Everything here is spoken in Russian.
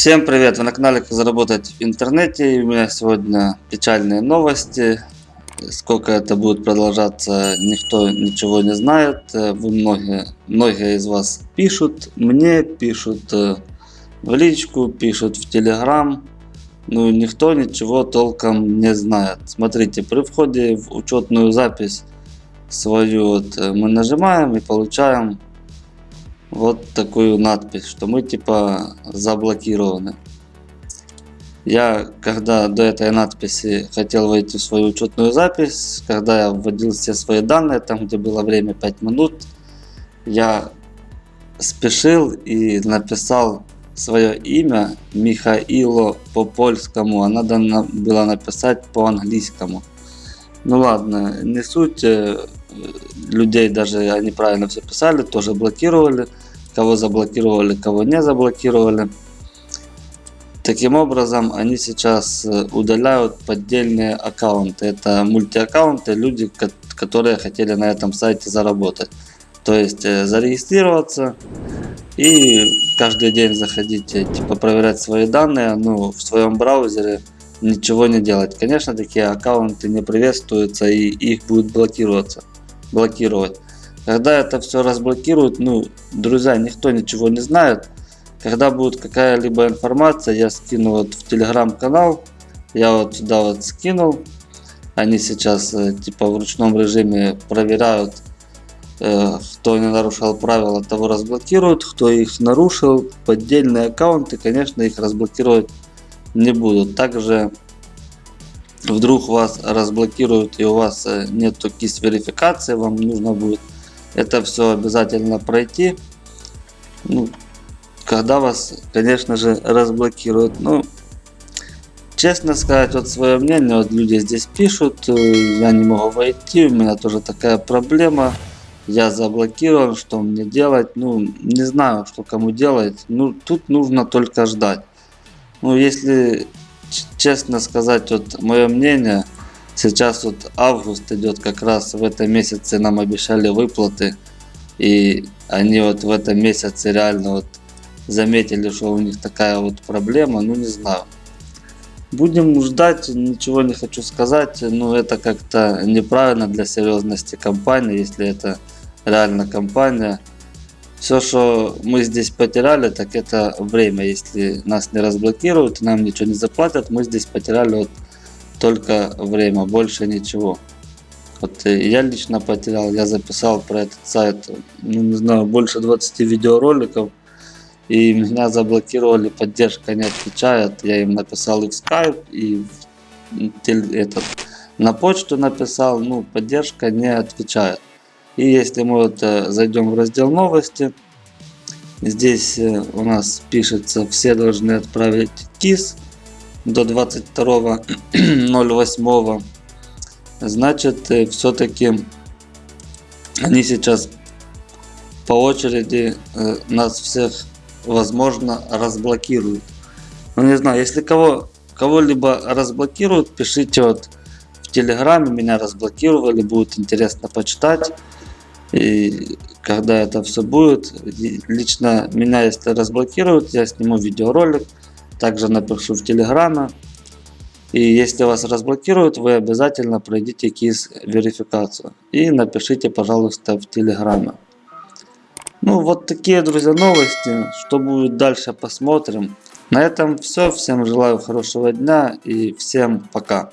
Всем привет! Вы на канале Как заработать в интернете. И у меня сегодня печальные новости. Сколько это будет продолжаться, никто ничего не знает. Вы многие, многие из вас пишут мне, пишут э, в личку, пишут в телеграм. Ну, никто ничего толком не знает. Смотрите, при входе в учетную запись свою вот э, мы нажимаем и получаем вот такую надпись, что мы типа заблокированы. Я, когда до этой надписи хотел войти в свою учетную запись, когда я вводил все свои данные, там где было время 5 минут, я спешил и написал свое имя Михаило по польскому, а надо было написать по английскому. Ну ладно, не суть, э, людей даже они правильно все писали, тоже блокировали. Кого заблокировали, кого не заблокировали. Таким образом, они сейчас э, удаляют поддельные аккаунты. Это мультиаккаунты, люди, которые хотели на этом сайте заработать. То есть э, зарегистрироваться и каждый день заходить, э, типа проверять свои данные, ну, в своем браузере ничего не делать. Конечно, такие аккаунты не приветствуются и их будут блокироваться блокировать. Когда это все разблокируют, ну, друзья, никто ничего не знает. Когда будет какая-либо информация, я скину вот в телеграм-канал. Я вот сюда вот скинул. Они сейчас э, типа в ручном режиме проверяют, э, кто не нарушал правила, того разблокируют. Кто их нарушил, поддельные аккаунты, конечно, их разблокировать не будут. Также вдруг вас разблокируют и у вас э, нету кис верификации, вам нужно будет это все обязательно пройти. Ну, когда вас, конечно же, разблокируют. Ну, честно сказать, вот свое мнение, вот люди здесь пишут, э, я не могу войти, у меня тоже такая проблема. Я заблокирован, что мне делать? Ну, не знаю, что кому делать. Ну, тут нужно только ждать. Ну, если честно сказать, вот мое мнение, сейчас вот август идет, как раз в этом месяце нам обещали выплаты. И они вот в этом месяце реально вот заметили, что у них такая вот проблема, ну не знаю. Будем ждать, ничего не хочу сказать, но это как-то неправильно для серьезности компании, если это реально компания. Все, что мы здесь потеряли, так это время. Если нас не разблокируют, нам ничего не заплатят, мы здесь потеряли вот только время, больше ничего. Вот э, я лично потерял, я записал про этот сайт, ну, не знаю, больше 20 видеороликов. И меня заблокировали, поддержка не отвечает. Я им написал их скайп и этот, на почту написал, ну, поддержка не отвечает. И если мы вот э, зайдем в раздел новости, здесь э, у нас пишется, все должны отправить КИС до 22.08. Значит, э, все-таки они сейчас по очереди нас всех, возможно, разблокируют. Ну, не знаю, если кого кого-либо разблокируют, пишите вот в Телеграме, меня разблокировали, будет интересно почитать. И когда это все будет, лично меня если разблокируют, я сниму видеоролик, также напишу в Телеграме. И если вас разблокируют, вы обязательно пройдите КИС верификацию. И напишите, пожалуйста, в Телеграме. Ну, вот такие, друзья, новости. Что будет дальше, посмотрим. На этом все. Всем желаю хорошего дня и всем пока.